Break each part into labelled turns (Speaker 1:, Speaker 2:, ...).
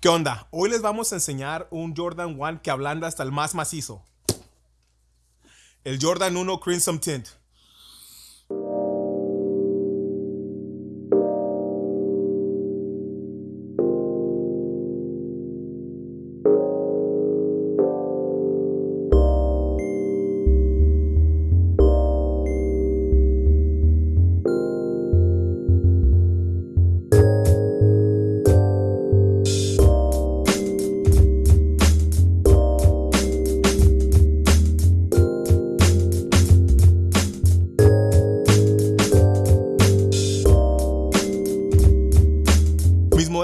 Speaker 1: ¿Qué onda? Hoy les vamos a enseñar un Jordan 1 que ablanda hasta el más macizo. El Jordan 1 Crimson Tint.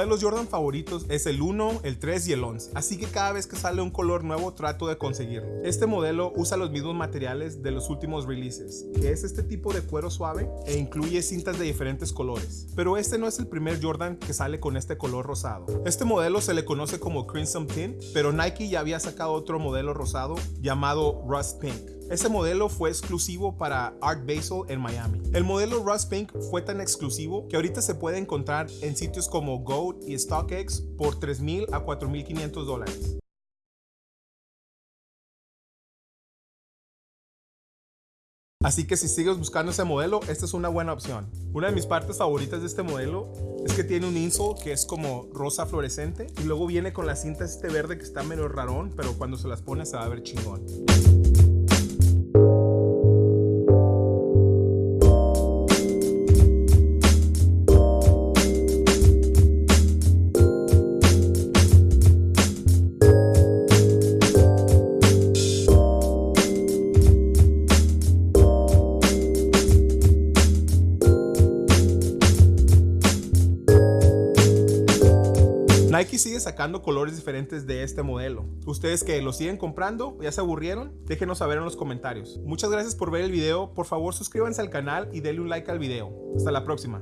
Speaker 1: Modelos Jordan favoritos es el 1, el 3 y el 11, así que cada vez que sale un color nuevo trato de conseguirlo. Este modelo usa los mismos materiales de los últimos releases, que es este tipo de cuero suave e incluye cintas de diferentes colores. Pero este no es el primer Jordan que sale con este color rosado. Este modelo se le conoce como Crimson Tint, pero Nike ya había sacado otro modelo rosado llamado Rust Pink. Ese modelo fue exclusivo para Art Basel en Miami. El modelo Rust Pink fue tan exclusivo que ahorita se puede encontrar en sitios como Goat y StockX por 3.000 a 4.500 dólares. Así que si sigues buscando ese modelo, esta es una buena opción. Una de mis partes favoritas de este modelo es que tiene un insole que es como rosa fluorescente y luego viene con la cinta este verde que está medio rarón, pero cuando se las pone se va a ver chingón. Nike sigue sacando colores diferentes de este modelo. Ustedes que lo siguen comprando, ya se aburrieron, déjenos saber en los comentarios. Muchas gracias por ver el video, por favor suscríbanse al canal y denle un like al video. Hasta la próxima.